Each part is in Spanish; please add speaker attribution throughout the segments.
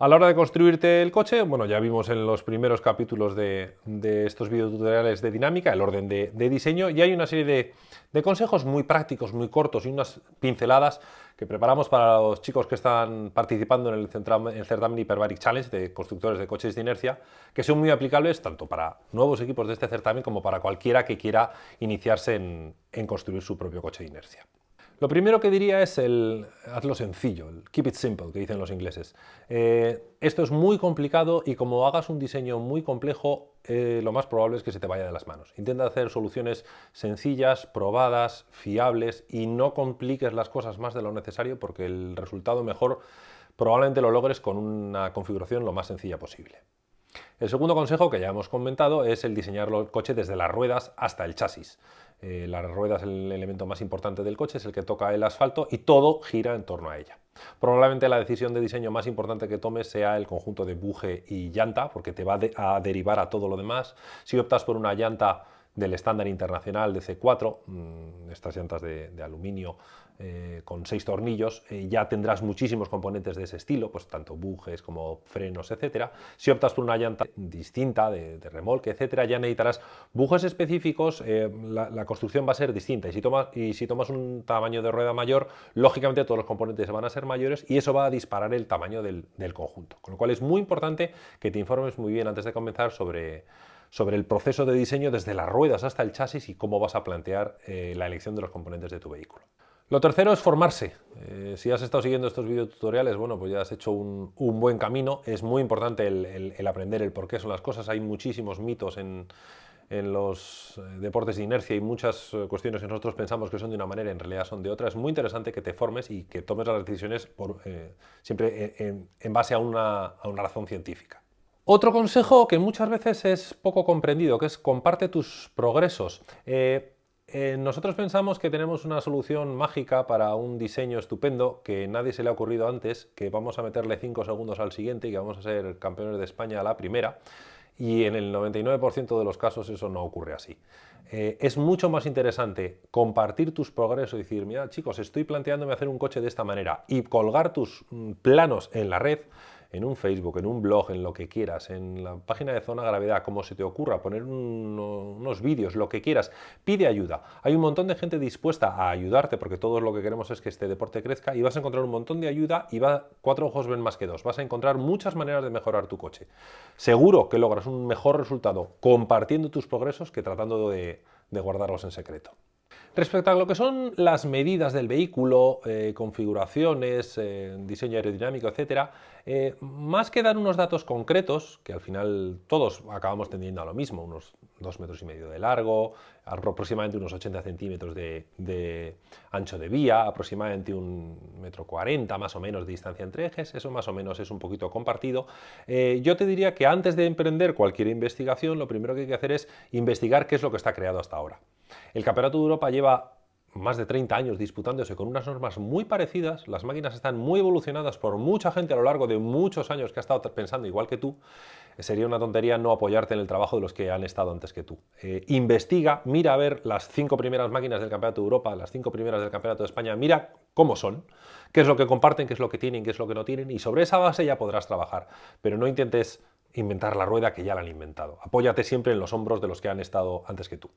Speaker 1: A la hora de construirte el coche, bueno, ya vimos en los primeros capítulos de, estos videotutoriales de dinámica el orden de, diseño y hay una serie de, consejos muy prácticos, muy cortos y unas pinceladas que preparamos para los chicos que están participando en el, certamen Hyperbaric Challenge de constructores de coches de inercia, que son muy aplicables tanto para nuevos equipos de este certamen como para cualquiera que quiera iniciarse en construir su propio coche de inercia. Lo primero que diría es el hazlo sencillo, el keep it simple, que dicen los ingleses. Eh, esto es muy complicado y como hagas un diseño muy complejo, eh, lo más probable es que se te vaya de las manos. Intenta hacer soluciones sencillas, probadas, fiables y no compliques las cosas más de lo necesario porque el resultado mejor probablemente lo logres con una configuración lo más sencilla posible. El segundo consejo que ya hemos comentado es el diseñar el coche desde las ruedas hasta el chasis. Eh, la rueda es el elemento más importante del coche, es el que toca el asfalto y todo gira en torno a ella. Probablemente la decisión de diseño más importante que tomes sea el conjunto de buje y llanta, porque te va a derivar a todo lo demás. Si optas por una llanta del estándar internacional de C4, mm, estas llantas de, aluminio eh, con seis tornillos, eh, ya tendrás muchísimos componentes de ese estilo, pues tanto bujes como frenos, etcétera. Si optas por una llanta distinta, de, remolque, etcétera, ya necesitarás bujes específicos, eh, la, construcción va a ser distinta y si, tomas, y si tomas un tamaño de rueda mayor, lógicamente todos los componentes van a ser mayores y eso va a disparar el tamaño del, del conjunto. Con lo cual es muy importante que te informes muy bien antes de comenzar sobre sobre el proceso de diseño desde las ruedas hasta el chasis y cómo vas a plantear eh, la elección de los componentes de tu vehículo. Lo tercero es formarse. Eh, si has estado siguiendo estos videotutoriales, bueno, pues ya has hecho un, buen camino. Es muy importante el, aprender el por qué son las cosas. Hay muchísimos mitos en, los eh, deportes de inercia y muchas cuestiones que nosotros pensamos que son de una manera, en realidad son de otra. Es muy interesante que te formes y que tomes las decisiones siempre en, base a una razón científica. Otro consejo que muchas veces es poco comprendido, que es comparte tus progresos. Eh, eh, nosotros pensamos que tenemos una solución mágica para un diseño estupendo que nadie se le ha ocurrido antes, que vamos a meterle 5 segundos al siguiente y que vamos a ser campeones de España a la primera y en el 99% de los casos eso no ocurre así. Eh, es mucho más interesante compartir tus progresos y decir, mira chicos, estoy planteándome hacer un coche de esta manera y colgar tus mm, planos en la red en un Facebook, en un blog, en lo que quieras, en la página de Zona Gravedad, como se te ocurra, poner unos vídeos, lo que quieras, pide ayuda. Hay un montón de gente dispuesta a ayudarte porque todos lo que queremos es que este deporte crezca y vas a encontrar un montón de ayuda y va, cuatro ojos ven más que dos. Vas a encontrar muchas maneras de mejorar tu coche. Seguro que logras un mejor resultado compartiendo tus progresos que tratando de guardarlos en secreto. Respecto a lo que son las medidas del vehículo, eh, configuraciones, eh, diseño aerodinámico, etc., eh, más que dar unos datos concretos, que al final todos acabamos tendiendo a lo mismo, unos 2 metros y medio de largo, aproximadamente unos 80 centímetros de, ancho de vía, aproximadamente un metro 40 más o menos de distancia entre ejes, eso más o menos es un poquito compartido. yo te diría que antes de emprender cualquier investigación, lo primero que hay que hacer es investigar qué es lo que está creado hasta ahora. El Campeonato de Europa lleva más de 30 años disputándose con unas normas muy parecidas, las máquinas están muy evolucionadas por mucha gente a lo largo de muchos años que ha estado pensando igual que tú, sería una tontería no apoyarte en el trabajo de los que han estado antes que tú. Eh, investiga, mira a ver las cinco primeras máquinas del Campeonato de Europa, las cinco primeras del Campeonato de España, mira cómo son, qué es lo que comparten, qué es lo que tienen, qué es lo que no tienen, y sobre esa base ya podrás trabajar, pero no intentes inventar la rueda que ya la han inventado. Apóyate siempre en los hombros de los que han estado antes que tú.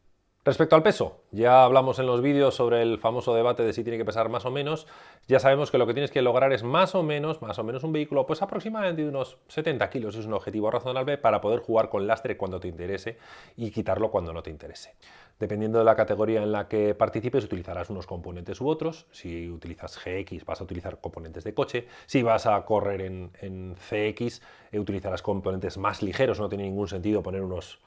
Speaker 1: Respecto al peso, ya hablamos en los vídeos sobre el famoso debate de si tiene que pesar más o menos, ya sabemos que lo que tienes que lograr es más o menos, más o menos un vehículo, pues aproximadamente unos 70 kilos, es un objetivo razonable para poder jugar con lastre cuando te interese y quitarlo cuando no te interese. Dependiendo de la categoría en la que participes, utilizarás unos componentes u otros, si utilizas GX vas a utilizar componentes de coche, si vas a correr en, CX eh, utilizarás componentes más ligeros, no tiene ningún sentido poner unos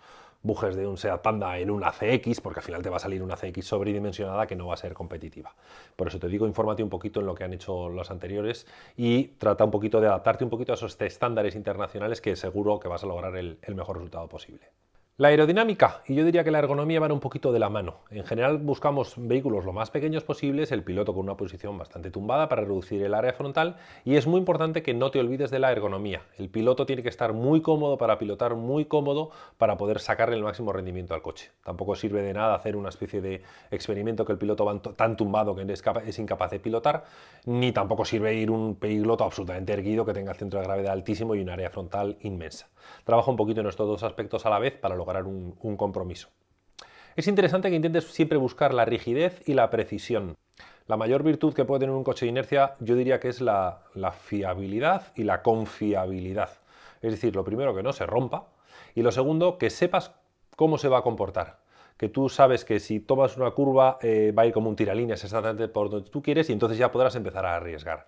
Speaker 1: bujes de un Seat Panda en una CX, porque al final te va a salir una CX sobredimensionada que no va a ser competitiva. Por eso te digo, infórmate un poquito en lo que han hecho los anteriores y trata un poquito de adaptarte un poquito a esos estándares internacionales que seguro que vas a lograr el, mejor resultado posible. La aerodinámica y yo diría que la ergonomía van un poquito de la mano. En general buscamos vehículos lo más pequeños posibles, el piloto con una posición bastante tumbada para reducir el área frontal y es muy importante que no te olvides de la ergonomía. El piloto tiene que estar muy cómodo para pilotar, muy cómodo para poder sacarle el máximo rendimiento al coche. Tampoco sirve de nada hacer una especie de experimento que el piloto va tan tumbado que es incapaz de pilotar, ni tampoco sirve ir un piloto absolutamente erguido que tenga el centro de gravedad altísimo y un área frontal inmensa. Trabaja un poquito en estos dos aspectos a la vez para lograr un, compromiso. Es interesante que intentes siempre buscar la rigidez y la precisión. La mayor virtud que puede tener un coche de inercia yo diría que es la, fiabilidad y la confiabilidad. Es decir, lo primero que no se rompa y lo segundo que sepas cómo se va a comportar. Que tú sabes que si tomas una curva eh, va a ir como un tiralíneas exactamente por donde tú quieres y entonces ya podrás empezar a arriesgar.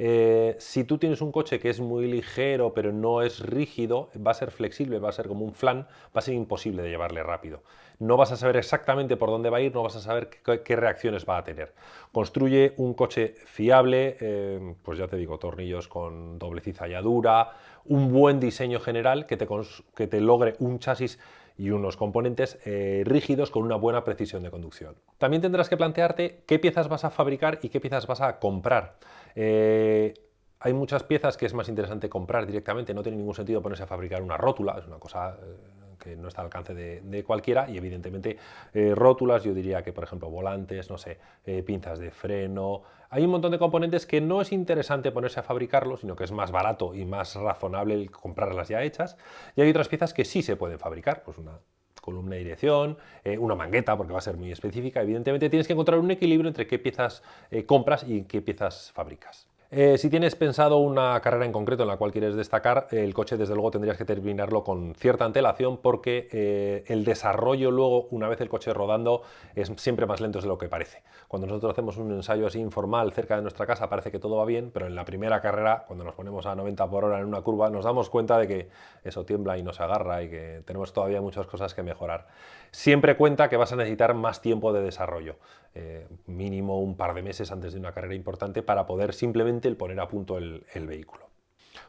Speaker 1: Eh, si tú tienes un coche que es muy ligero pero no es rígido, va a ser flexible, va a ser como un flan, va a ser imposible de llevarle rápido. No vas a saber exactamente por dónde va a ir, no vas a saber qué, reacciones va a tener. Construye un coche fiable, eh, pues ya te digo, tornillos con doble cizalladura, un buen diseño general que te, que te logre un chasis y unos componentes eh, rígidos con una buena precisión de conducción. También tendrás que plantearte qué piezas vas a fabricar y qué piezas vas a comprar. Eh, hay muchas piezas que es más interesante comprar directamente, no tiene ningún sentido ponerse a fabricar una rótula, es una cosa eh, que no está al alcance de, cualquiera y evidentemente eh, rótulas, yo diría que por ejemplo volantes, no sé, pinzas de freno, hay un montón de componentes que no es interesante ponerse a fabricarlos, sino que es más barato y más razonable comprarlas ya hechas y hay otras piezas que sí se pueden fabricar, pues una columna de dirección, una mangueta porque va a ser muy específica. Evidentemente tienes que encontrar un equilibrio entre qué piezas compras y qué piezas fabricas. Eh, si tienes pensado una carrera en concreto en la cual quieres destacar, el coche desde luego tendrías que terminarlo con cierta antelación porque eh, el desarrollo luego, una vez el coche rodando, es siempre más lento de lo que parece. Cuando nosotros hacemos un ensayo así informal cerca de nuestra casa parece que todo va bien, pero en la primera carrera, cuando nos ponemos a 90 por hora en una curva, nos damos cuenta de que eso tiembla y nos agarra y que tenemos todavía muchas cosas que mejorar. Siempre cuenta que vas a necesitar más tiempo de desarrollo, eh, mínimo un par de meses antes de una carrera importante para poder simplemente el poner a punto el, vehículo.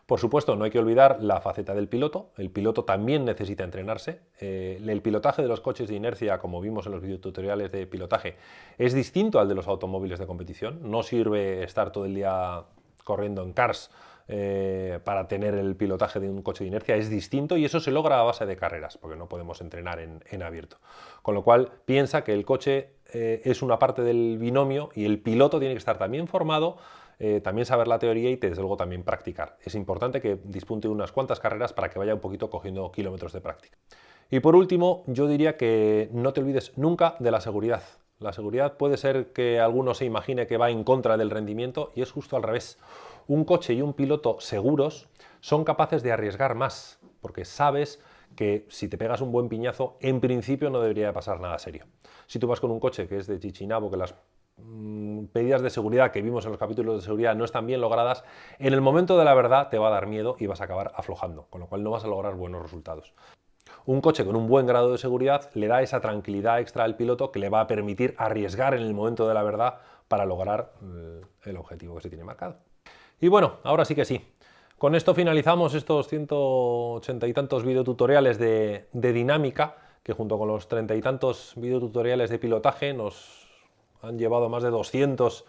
Speaker 1: Por supuesto, no hay que olvidar la faceta del piloto. El piloto también necesita entrenarse. Eh, el pilotaje de los coches de inercia, como vimos en los videotutoriales de pilotaje, es distinto al de los automóviles de competición. No sirve estar todo el día corriendo en cars eh, para tener el pilotaje de un coche de inercia es distinto y eso se logra a base de carreras, porque no podemos entrenar en, abierto. Con lo cual, piensa que el coche eh, es una parte del binomio y el piloto tiene que estar también formado eh, también saber la teoría y desde luego también practicar. Es importante que dispunte unas cuantas carreras para que vaya un poquito cogiendo kilómetros de práctica. Y por último, yo diría que no te olvides nunca de la seguridad. La seguridad puede ser que alguno se imagine que va en contra del rendimiento y es justo al revés. Un coche y un piloto seguros son capaces de arriesgar más, porque sabes que si te pegas un buen piñazo, en principio no debería pasar nada serio. Si tú vas con un coche que es de chichinabo, que las medidas de seguridad que vimos en los capítulos de seguridad no están bien logradas, en el momento de la verdad te va a dar miedo y vas a acabar aflojando, con lo cual no vas a lograr buenos resultados. Un coche con un buen grado de seguridad le da esa tranquilidad extra al piloto que le va a permitir arriesgar en el momento de la verdad para lograr eh, el objetivo que se tiene marcado. Y bueno, ahora sí que sí. Con esto finalizamos estos 180 y tantos videotutoriales de, de dinámica que junto con los 30 y tantos videotutoriales de pilotaje nos han llevado más de 200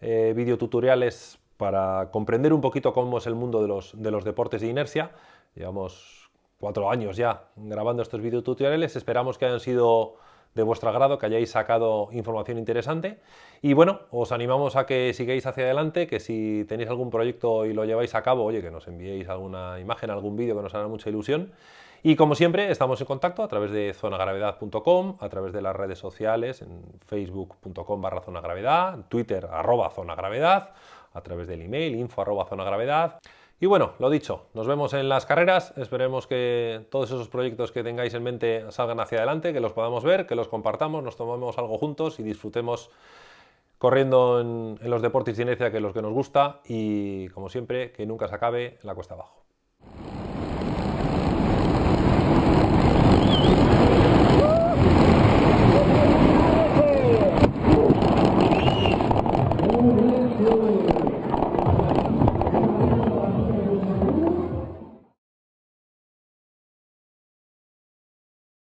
Speaker 1: eh, videotutoriales para comprender un poquito cómo es el mundo de los, de los deportes de inercia. Llevamos cuatro años ya grabando estos videotutoriales, esperamos que hayan sido de vuestro agrado, que hayáis sacado información interesante. Y bueno, os animamos a que sigáis hacia adelante, que si tenéis algún proyecto y lo lleváis a cabo, oye, que nos enviéis alguna imagen, algún vídeo que nos hará mucha ilusión y como siempre, estamos en contacto a través de zonagravedad.com, a través de las redes sociales, en facebook.com barra zonagravedad, Twitter arroba zonagravedad, a través del email info arroba zonagravedad. Y bueno, lo dicho, nos vemos en las carreras, esperemos que todos esos proyectos que tengáis en mente salgan hacia adelante, que los podamos ver, que los compartamos, nos tomemos algo juntos y disfrutemos corriendo en, los deportes de inercia que es los que nos gusta y como siempre, que nunca se acabe la cuesta abajo.